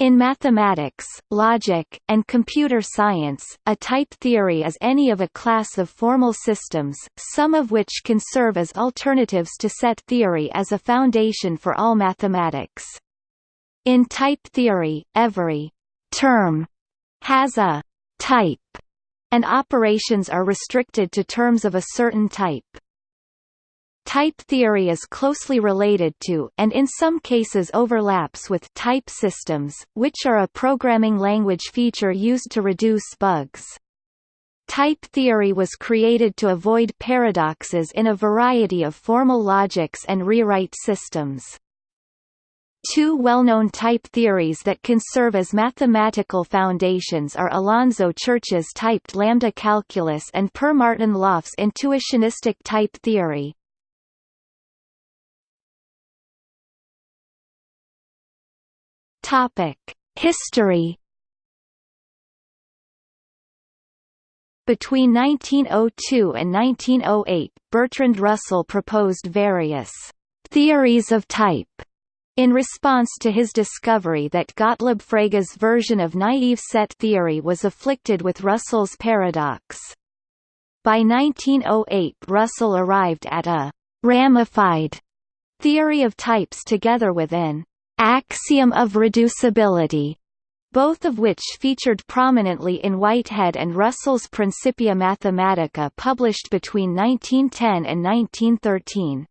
In mathematics, logic, and computer science, a type theory is any of a class of formal systems, some of which can serve as alternatives to set theory as a foundation for all mathematics. In type theory, every term has a type, and operations are restricted to terms of a certain type. Type theory is closely related to, and in some cases overlaps with, type systems, which are a programming language feature used to reduce bugs. Type theory was created to avoid paradoxes in a variety of formal logics and rewrite systems. Two well-known type theories that can serve as mathematical foundations are Alonzo Church's typed lambda calculus and Per Martin Löf's intuitionistic type theory. Topic: History. Between 1902 and 1908, Bertrand Russell proposed various theories of type in response to his discovery that Gottlob Frege's version of naive set theory was afflicted with Russell's paradox. By 1908 Russell arrived at a «ramified» theory of types together with an axiom of reducibility, both of which featured prominently in Whitehead and Russell's Principia Mathematica published between 1910 and 1913.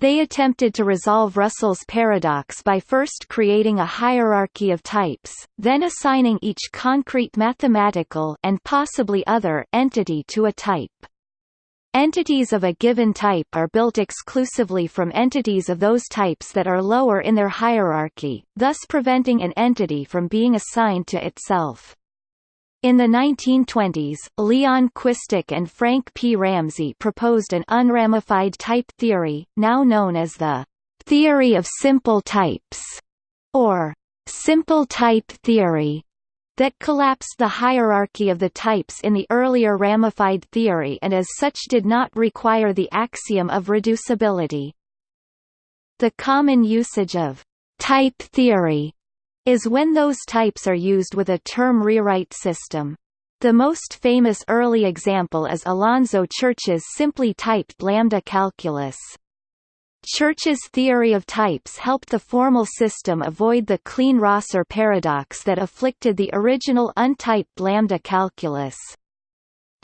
They attempted to resolve Russell's paradox by first creating a hierarchy of types, then assigning each concrete mathematical and possibly other entity to a type. Entities of a given type are built exclusively from entities of those types that are lower in their hierarchy, thus preventing an entity from being assigned to itself. In the 1920s, Leon Chwistek and Frank P. Ramsey proposed an unramified type theory, now known as the theory of simple types, or simple type theory that collapsed the hierarchy of the types in the earlier ramified theory and as such did not require the axiom of reducibility. The common usage of type theory is when those types are used with a term rewrite system. The most famous early example is Alonzo Church's simply typed lambda calculus. Church's theory of types helped the formal system avoid the Kleene-Rosser paradox that afflicted the original untyped lambda calculus.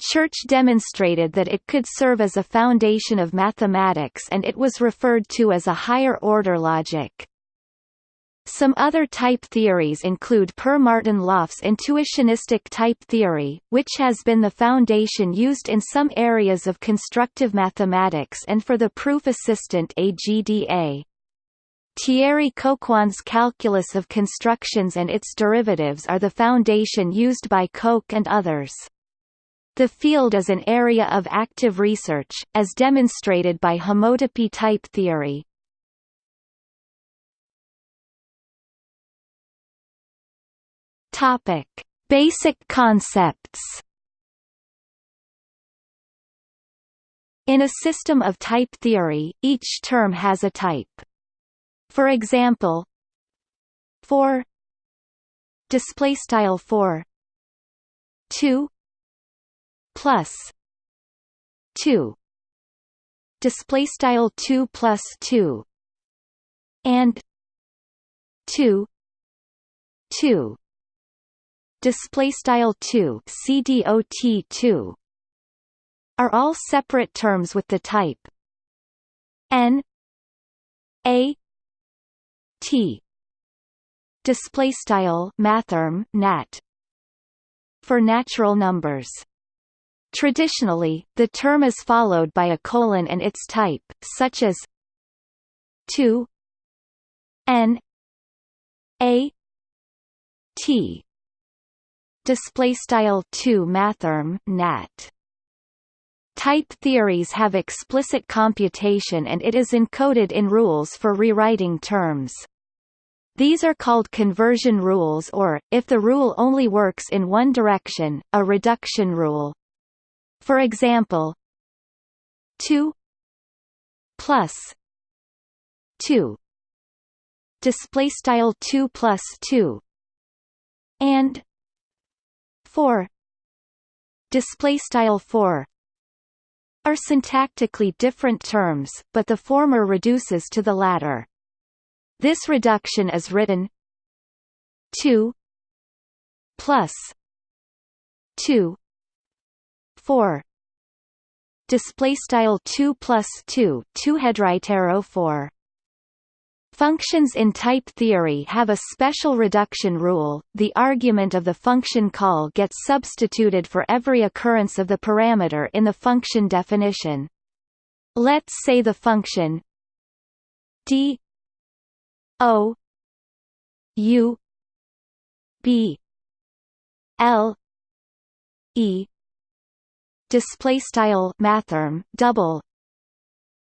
Church demonstrated that it could serve as a foundation of mathematics and it was referred to as a higher-order logic. Some other type theories include Per Martin Löf's intuitionistic type theory, which has been the foundation used in some areas of constructive mathematics and for the proof assistant AGDA. Thierry Coquand's calculus of constructions and its derivatives are the foundation used by Coq and others. The field is an area of active research, as demonstrated by homotopy type theory. Topic: Basic concepts. In a system of type theory, each term has a type. For example, for display style 4 2 plus. 2 display style 2 plus 2 and. 2 2 display style 2 cdot 2 are all separate terms with the type. N a t. Display style mathrm nat. For natural numbers. Traditionally, the term is followed by a colon and its type, such as 2 n a t display style 2 mathrm nat Type theories have explicit computation and it is encoded in rules for rewriting terms. These are called conversion rules or, if the rule only works in one direction, a reduction rule. For example, 2 plus 2 display style 2 plus 2 and 4 display style 4 are syntactically different terms, but the former reduces to the latter. This reduction is written 2 plus 2 4 display style 2 plus 2 2 headright arrow 4 Functions in type theory have a special reduction rule. The argument of the function call gets substituted for every occurrence of the parameter in the function definition. Let's say the function d o u b l e display style mathrm double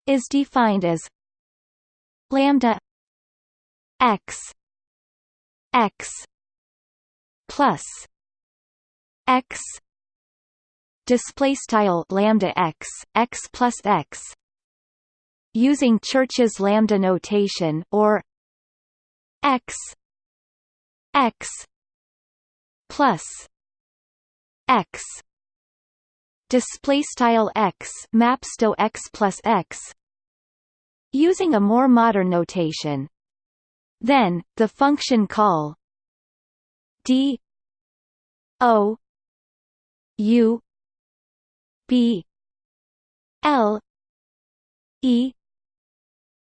is defined as lambda x x plus x display style lambda x x plus x using Church's lambda notation or x x plus x display style x maps to x plus x using a more modern notation then, the function call d o u b l e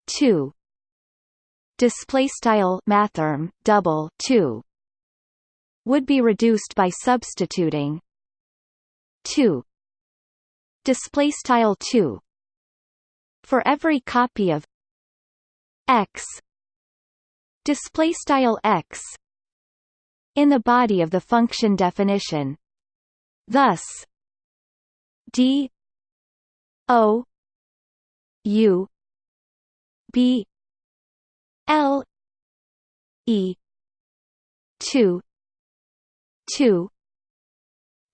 2 display style mathrm double 2 would be reduced by substituting 2 display style 2 for every copy of x display style x in the body of the function definition. Thus d o u b l e 2 2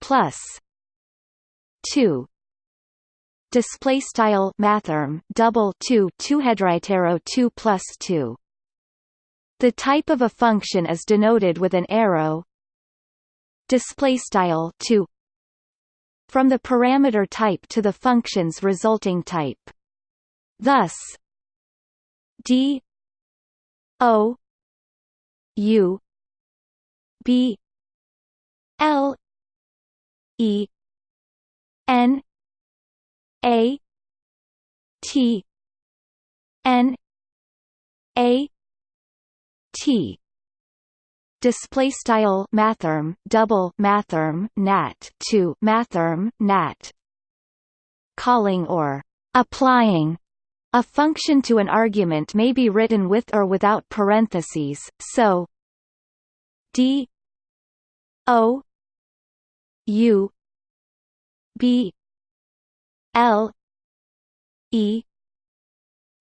plus 2 display style mathrm double 2 2 2 plus 2 the type of a function is denoted with an arrow display style 2 from the parameter type to the function's resulting type. Thus d o u b l e n a t n a T. Display style mathrm double mathrm nat 2 mathrm nat. Calling or applying a function to an argument may be written with or without parentheses so d o u b l e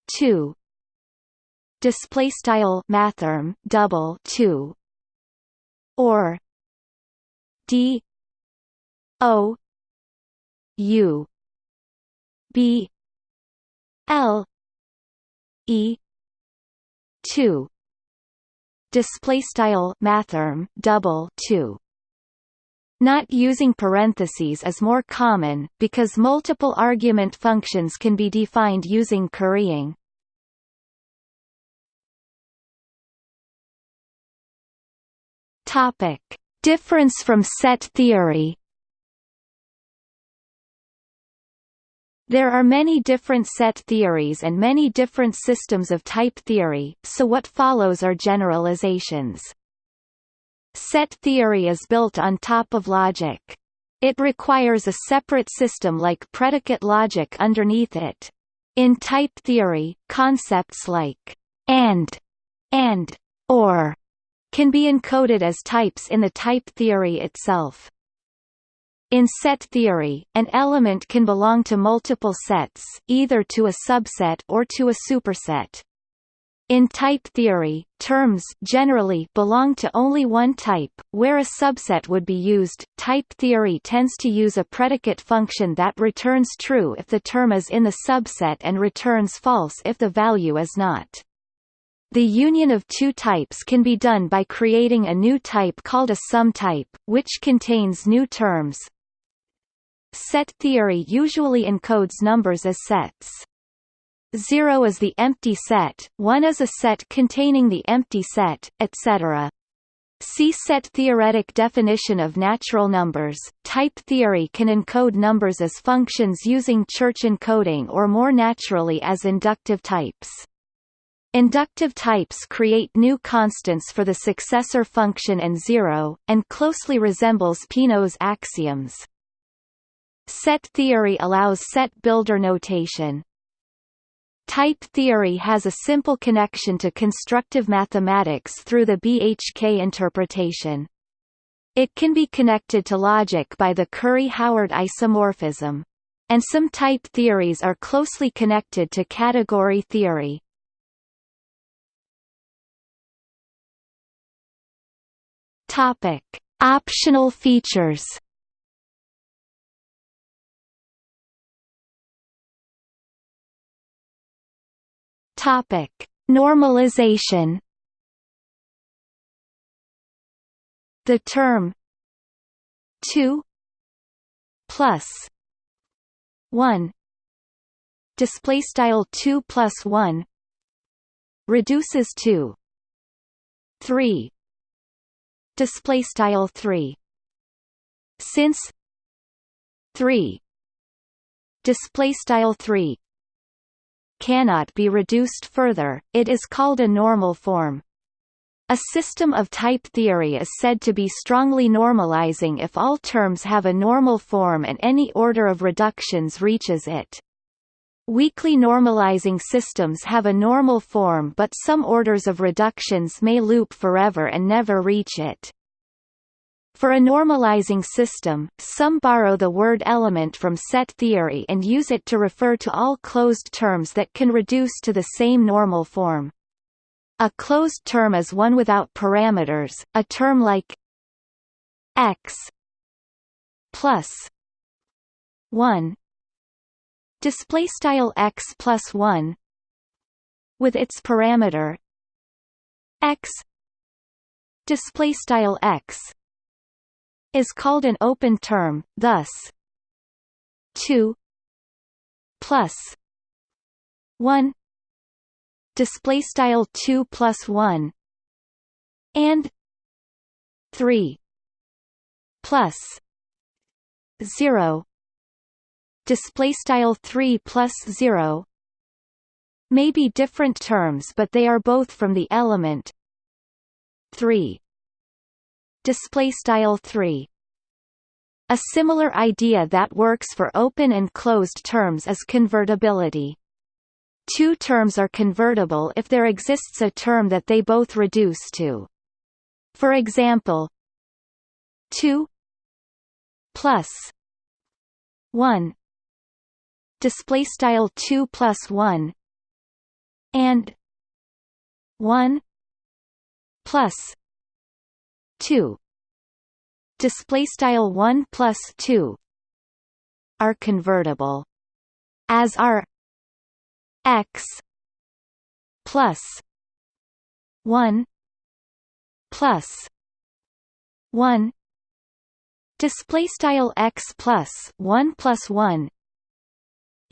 2 display style mathrm double 2 or d o u b l e 2 display style mathrm double 2 not using parentheses is more common, because multiple argument functions can be defined using currying. Topic: Difference from set theory. There are many different set theories and many different systems of type theory, so what follows are generalizations. Set theory is built on top of logic. It requires a separate system like predicate logic underneath it. In type theory, concepts like and, and, or can be encoded as types in the type theory itself. In set theory, an element can belong to multiple sets, either to a subset or to a superset. In type theory, terms generally belong to only one type, where a subset would be used. Type theory tends to use a predicate function that returns true if the term is in the subset and returns false if the value is not. The union of two types can be done by creating a new type called a sum type, which contains new terms. Set theory usually encodes numbers as sets. 0 is the empty set, 1 is a set containing the empty set, etc. See set theoretic definition of natural numbers. Type theory can encode numbers as functions using Church encoding or more naturally as inductive types. Inductive types create new constants for the successor function and zero, and closely resembles Peano's axioms. Set theory allows set builder notation. Type theory has a simple connection to constructive mathematics through the BHK interpretation. It can be connected to logic by the Curry-Howard isomorphism. And some type theories are closely connected to category theory. Topic: Optional features. Topic: Normalization. The term 2 plus 1 display style 2 plus 1 reduces to 3 display style 3 since 3 display style 3 cannot be reduced further it is called a normal form. A system of type theory is said to be strongly normalizing if all terms have a normal form and any order of reductions reaches it. Weakly normalizing systems have a normal form but some orders of reductions may loop forever and never reach it. For a normalizing system, some borrow the word element from set theory and use it to refer to all closed terms that can reduce to the same normal form. A closed term is one without parameters, a term like x plus 1 display style x plus 1 with its parameter x. Display style x is called an open term thus 2 plus 1 display style 2 plus 1 and 3 plus 0 display style 3 plus 0 may be different terms but they are both from the element 3 display style 3 a similar idea that works for open and closed terms is convertibility. Two terms are convertible if there exists a term that they both reduce to. For example 2 plus 1 display style 2 plus 1 and 1 plus 2 display style 1 plus 2 are convertible as are x plus 1 plus 1 display style x plus 1 plus 1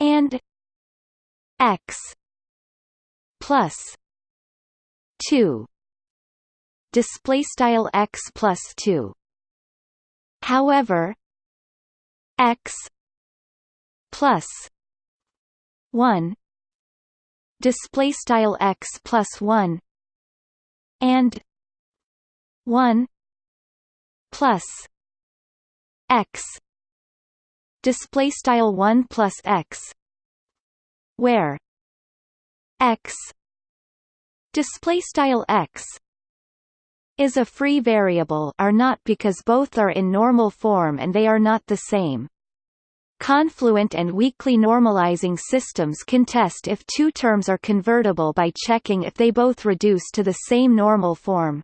and x plus 2 display style x plus 2 however x plus 1 display style x plus 1 and 1 plus x display style 1 plus x where x display style x is a free variable are not because both are in normal form and they are not the same Confluent and weakly normalizing systems can test if two terms are convertible by checking if they both reduce to the same normal form.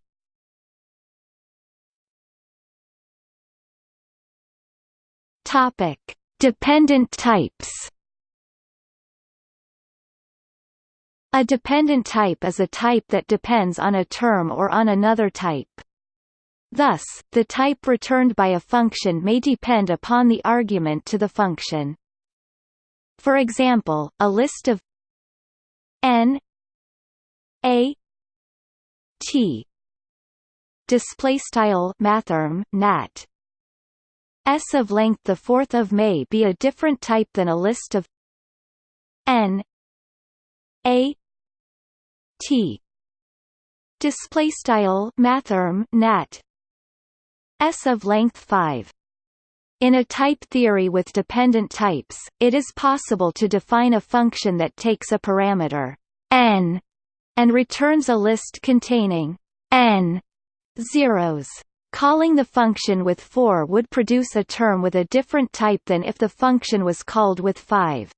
Topic: Dependent types. A dependent type is a type that depends on a term or on another type. Thus, the type returned by a function may depend upon the argument to the function. For example, a list of n a t display style mathrm nat s of length the fourth of may be a different type than a list of n a t. Display style mathrm nat. S of length 5 in a type theory with dependent types, it is possible to define a function that takes a parameter n and returns a list containing n zeros. Calling the function with 4 would produce a term with a different type than if the function was called with 5.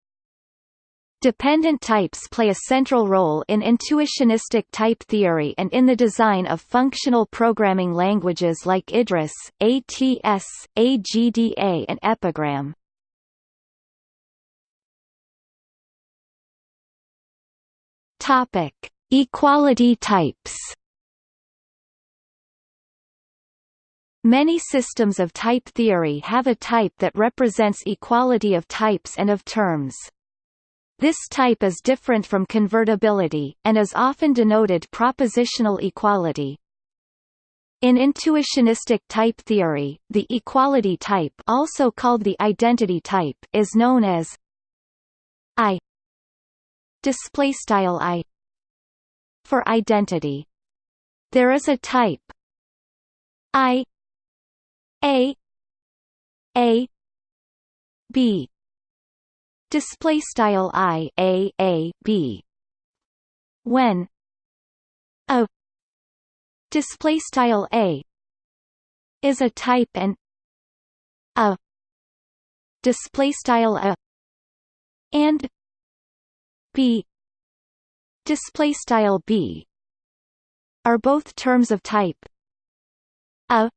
Dependent types play a central role in intuitionistic type theory and in the design of functional programming languages like IDRIS, ATS, AGDA and Epigram. Topic: Equality types. Many systems of type theory have a type that represents equality of types and of terms. This type is different from convertibility, and is often denoted propositional equality. In intuitionistic type theory, the equality type also called the identity type is known as I display style I for identity. There is a type I A A B. Display style i a a b. When a display style a is a type and a display style a and b display style b are both terms of type. A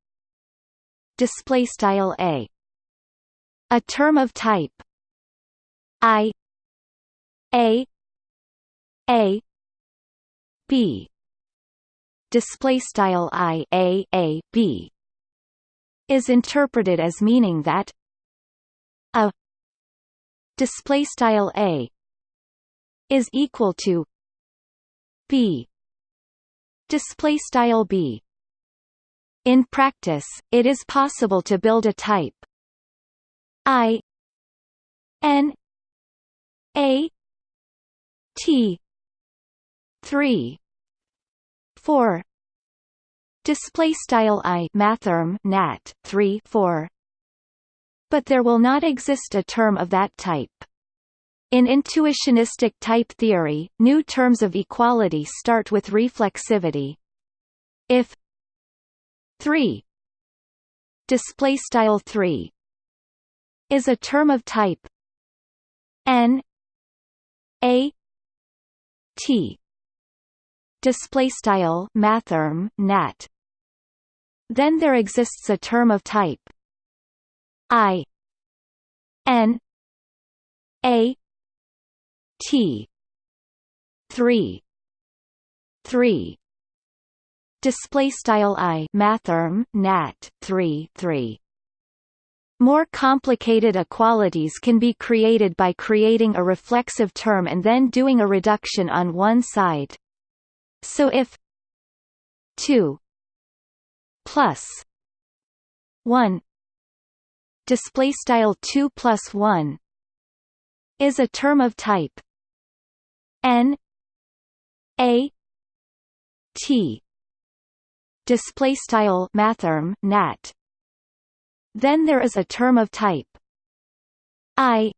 display style a. A term of type. I. A. A. B. Display style I A A B. Is interpreted as meaning that a display style A is equal to B. Display style B in practice, it is possible to build a type. I n a T three four display style i mathrm nat 3 4 but there will not exist a term of that type. In intuitionistic type theory new terms of equality start with reflexivity. If 3 display style 3 is a term of type. N. A. T. Display style mathrm nat then there exists a term of type. I. N. A. T. Three. Three display style I mathrm nat three three more complicated equalities can be created by creating a reflexive term and then doing a reduction on one side. So if 2 plus 1 display style 2 plus 1 is a term of type n a t display style mathrm nat then there is a term of type. I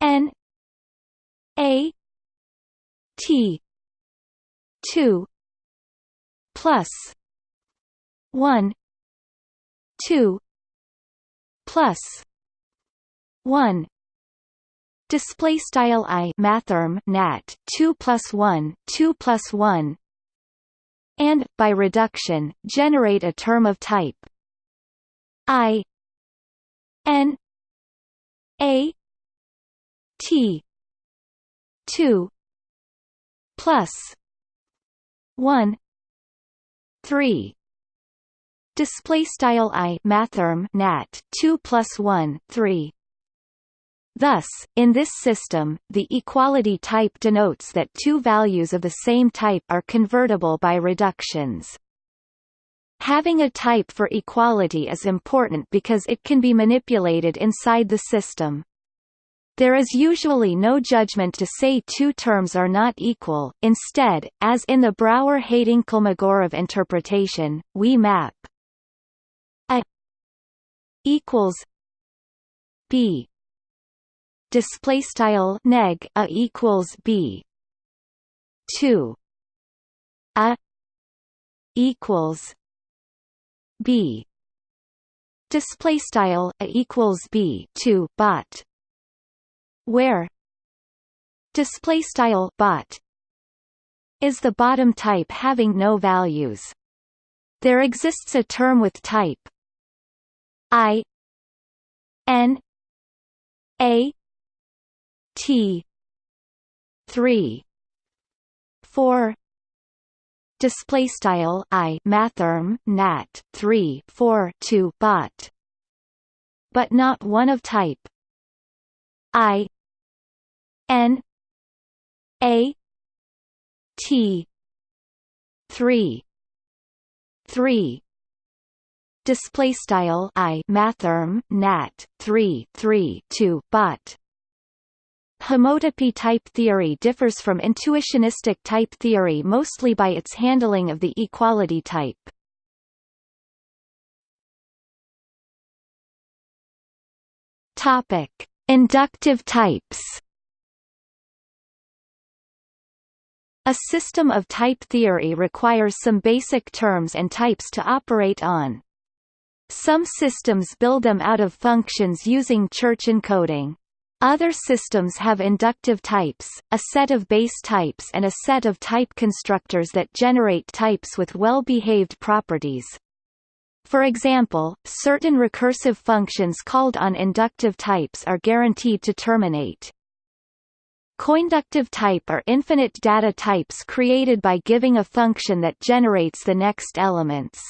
N A T two plus one two plus one display style i mathrm nat 2 plus 1 2 plus 1 and by reduction generate a term of type. I N A T two plus 1 3 display style i mathrm nat 2 plus 1 3 Thus, in this system, the equality type denotes that two values of the same type are convertible by reductions. Having a type for equality is important because it can be manipulated inside the system. There is usually no judgment to say two terms are not equal, instead, as in the Brouwer-Heyting-Kolmogorov interpretation, we map a equals b display style neg a equals b. 2 a equals b. display style a equals b. 2 bot where. display style bot is the bottom type having no values. there exists a term with type. i. n. a T. Three. Four. Display style i mathrm nat 3 4 2 bot but not one of type. I. N. A. T. 3 3 display style i mathrm nat 3 3 2 bot Homotopy type theory differs from intuitionistic type theory mostly by its handling of the equality type. Topic: Inductive types. A system of type theory requires some basic terms and types to operate on. Some systems build them out of functions using Church encoding. Other systems have inductive types, a set of base types and a set of type constructors that generate types with well-behaved properties. For example, certain recursive functions called on inductive types are guaranteed to terminate. Coinductive type are infinite data types created by giving a function that generates the next elements.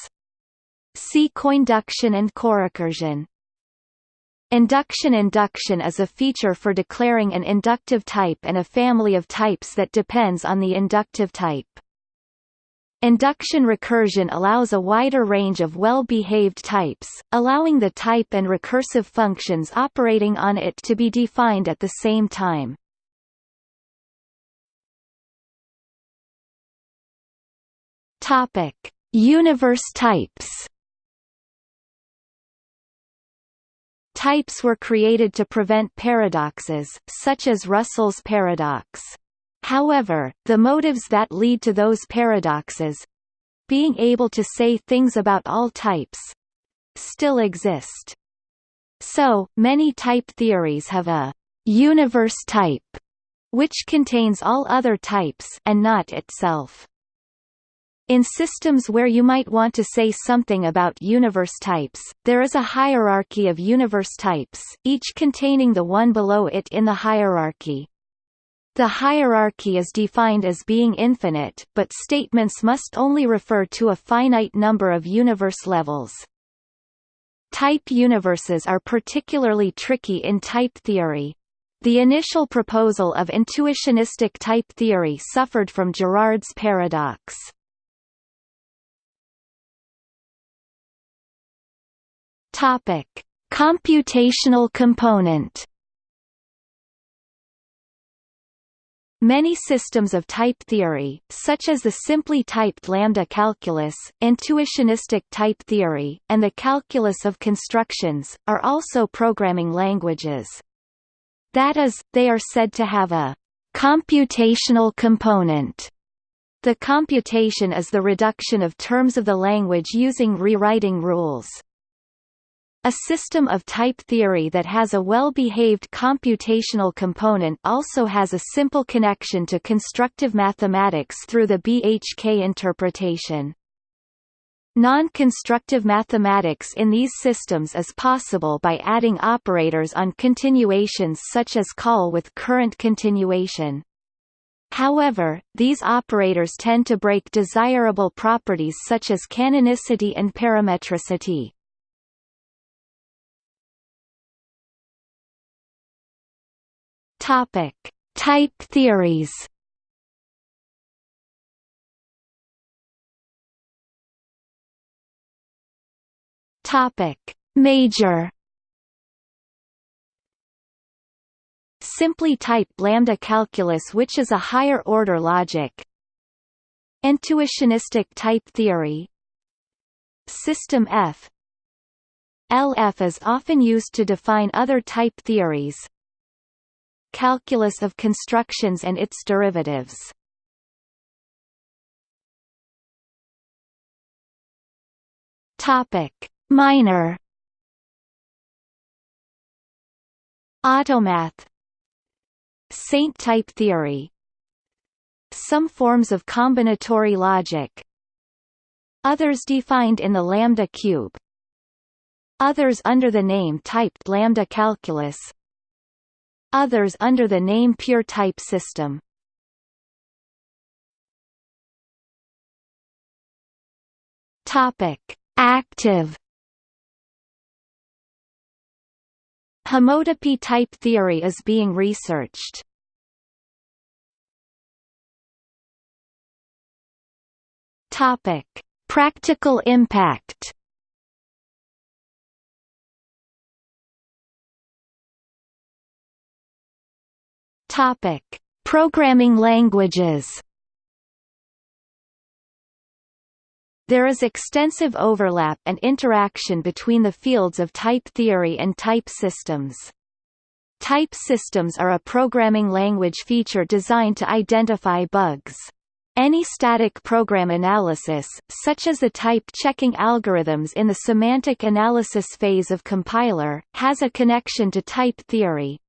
See coinduction and corecursion. Induction Induction is a feature for declaring an inductive type and a family of types that depends on the inductive type. Induction recursion allows a wider range of well-behaved types, allowing the type and recursive functions operating on it to be defined at the same time. Universe types. Types were created to prevent paradoxes, such as Russell's paradox. However, the motives that lead to those paradoxes—being able to say things about all types—still exist. So, many type theories have a «universe type» which contains all other types and not itself. In systems where you might want to say something about universe types, there is a hierarchy of universe types, each containing the one below it in the hierarchy. The hierarchy is defined as being infinite, but statements must only refer to a finite number of universe levels. Type universes are particularly tricky in type theory. The initial proposal of intuitionistic type theory suffered from Girard's paradox. Topic: Computational component. Many systems of type theory, such as the simply typed lambda calculus, intuitionistic type theory, and the calculus of constructions, are also programming languages. That is, they are said to have a computational component. The computation is the reduction of terms of the language using rewriting rules. A system of type theory that has a well-behaved computational component also has a simple connection to constructive mathematics through the BHK interpretation. Non-constructive mathematics in these systems is possible by adding operators on continuations such as call with current continuation. However, these operators tend to break desirable properties such as canonicity and parametricity. Topic: Type theories. Topic: Major. Simply type lambda calculus which is a higher order logic. Intuitionistic type theory. System F LF is often used to define other type theories, Calculus of constructions and its derivatives. Topic: Minor. Automath. Saint type theory. Some forms of combinatory logic. Others defined in the lambda cube. Others under the name typed lambda calculus others under the name Pure Type System. Topic: Active Homotopy type theory is being researched. Topic: Practical impact Topic: Programming languages. There is extensive overlap and interaction between the fields of type theory and type systems. Type systems are a programming language feature designed to identify bugs. Any static program analysis, such as the type-checking algorithms in the semantic analysis phase of compiler, has a connection to type theory,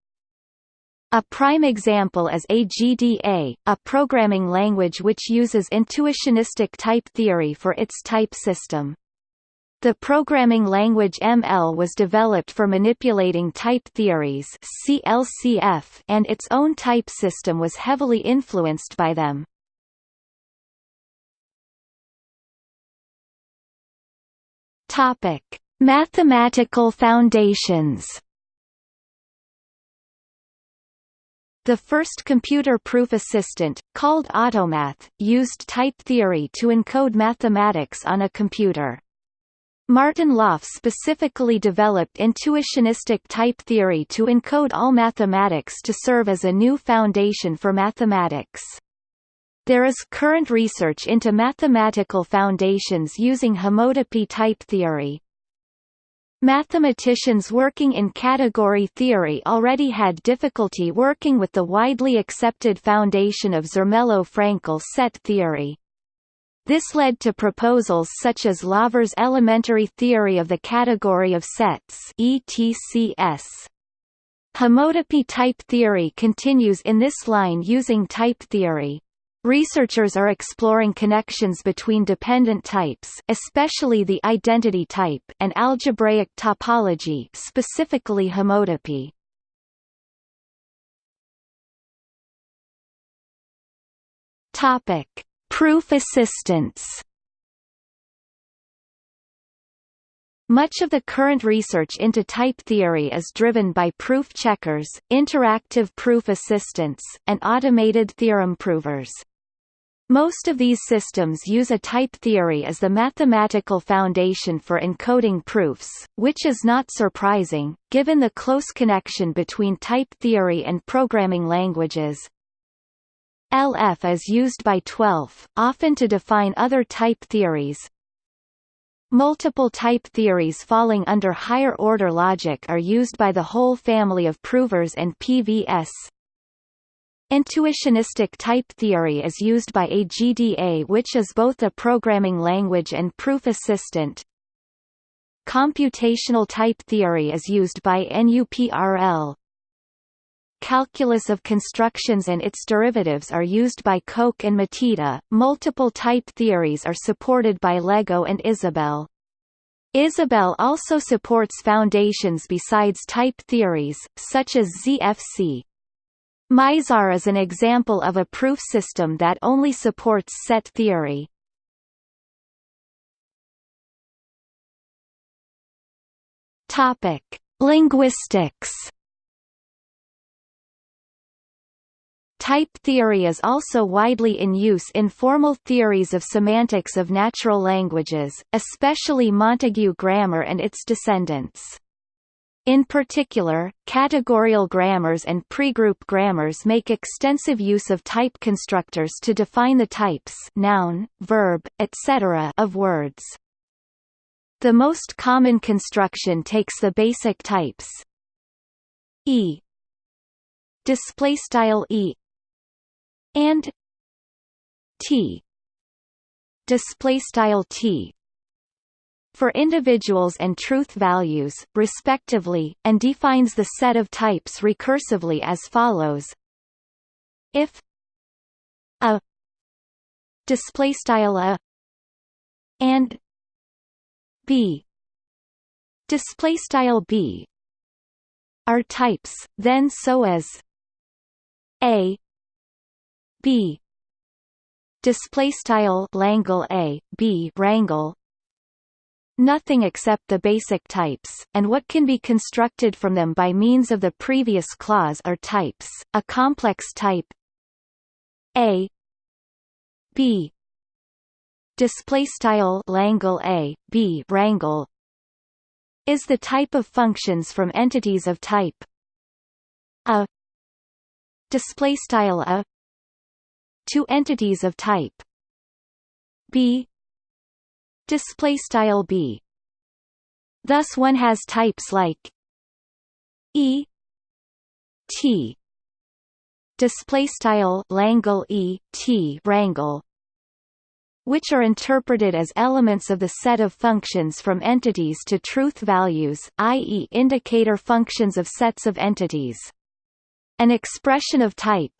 a prime example is AGDA, a programming language which uses intuitionistic type theory for its type system. The programming language ML was developed for manipulating type theories CLCF and its own type system was heavily influenced by them. Topic: Mathematical foundations The first computer-proof assistant, called Automath, used type theory to encode mathematics on a computer. Martin Löf specifically developed intuitionistic type theory to encode all mathematics to serve as a new foundation for mathematics. There is current research into mathematical foundations using homotopy type theory. Mathematicians working in category theory already had difficulty working with the widely accepted foundation of Zermelo-Fraenkel set theory. This led to proposals such as Lawvere's elementary theory of the category of sets ETCS. Homotopy type theory continues in this line using type theory. Researchers are exploring connections between dependent types especially the identity type and algebraic topology specifically homotopy. Topic: Proof assistance. Much of the current research into type theory is driven by proof checkers, interactive proof assistants, and automated theorem provers. Most of these systems use a type theory as the mathematical foundation for encoding proofs, which is not surprising, given the close connection between type theory and programming languages. LF is used by Twelf, often to define other type theories. Multiple type theories falling under higher-order logic are used by the HOL family of provers and PVS, Intuitionistic type theory is used by AGDA which is both a programming language and proof assistant. Computational type theory is used by NUPRL. Calculus of constructions and its derivatives are used by Coq and Matita. Multiple type theories are supported by Lego and Isabelle. Isabelle also supports foundations besides type theories, such as ZFC. Mizar is an example of a proof system that only supports set theory. Topic: Linguistics. Type theory is also widely in use in formal theories of semantics of natural languages, especially Montague grammar and its descendants. In particular, categorical grammars and pregroup grammars make extensive use of type constructors to define the types noun, verb, etc. of words. The most common construction takes the basic types e display style e and t display style t for individuals and truth values, respectively, and defines the set of types recursively as follows: if a display style a and b display style b are types then so as a b display style a b rangle nothing except the basic types, and what can be constructed from them by means of the previous clause are types. A complex type a b display style langle a b rangle is the type of functions from entities of type a display style a to entities of type b display style b thus one has types like e t display style langle e t rangle which are interpreted as elements of the set of functions from entities to truth values, i.e. indicator functions of sets of entities. An expression of type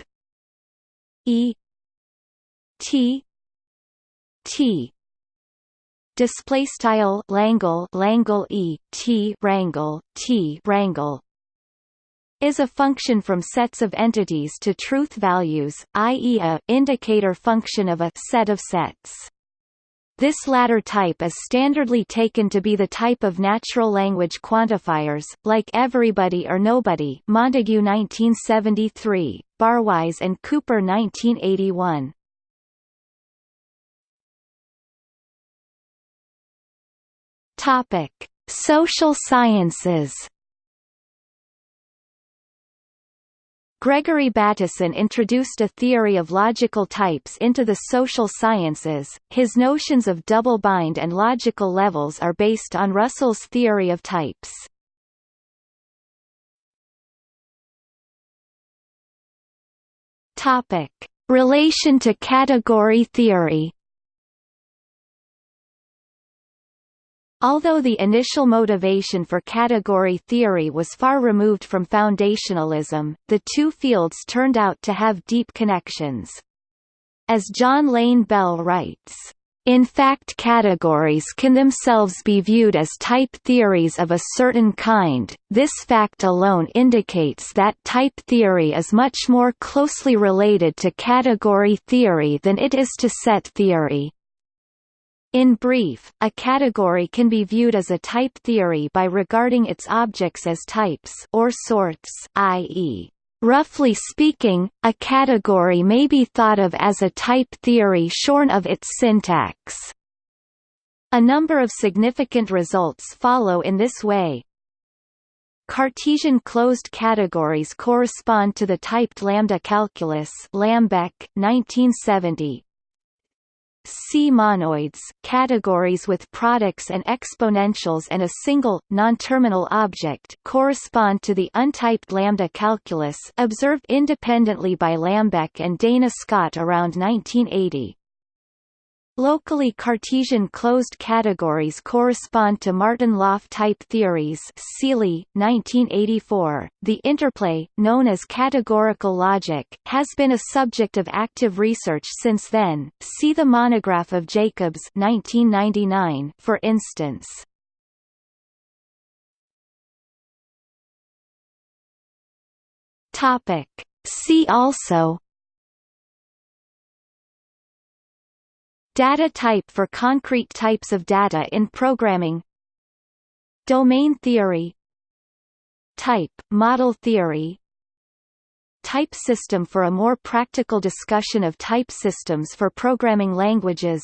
e t t display style langle langle e t rangle t rangle is a function from sets of entities to truth values, i.e. a indicator function of a set of sets. This latter type is standardly taken to be the type of natural language quantifiers, like everybody or nobody Montague 1973, Barwise and Cooper 1981. Topic: Social sciences Gregory Bateson introduced a theory of logical types into the social sciences. His notions of double-bind and logical levels are based on Russell's theory of types. Topic: Relation to category theory. Although the initial motivation for category theory was far removed from foundationalism, the two fields turned out to have deep connections. As John Lane Bell writes, in fact categories can themselves be viewed as type theories of a certain kind, this fact alone indicates that type theory is much more closely related to category theory than it is to set theory. In brief, a category can be viewed as a type theory by regarding its objects as types or sorts, i.e. Roughly speaking, a category may be thought of as a type theory shorn of its syntax. A number of significant results follow in this way. Cartesian closed categories correspond to the typed lambda calculus Lambek, 1970, C-monoids categories with products and exponentials and a single, non-terminal object correspond to the untyped lambda calculus observed independently by Lambek and Dana Scott around 1980. Locally Cartesian closed categories correspond to Martin-Löf type theories Seely, 1984. The interplay, known as categorical logic, has been a subject of active research since then. See the monograph of Jacobs 1999 for instance. See also Data type for concrete types of data in programming. Domain theory. Type, model theory. Type system for a more practical discussion of type systems for programming languages.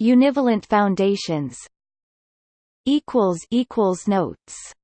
Univalent foundations. Notes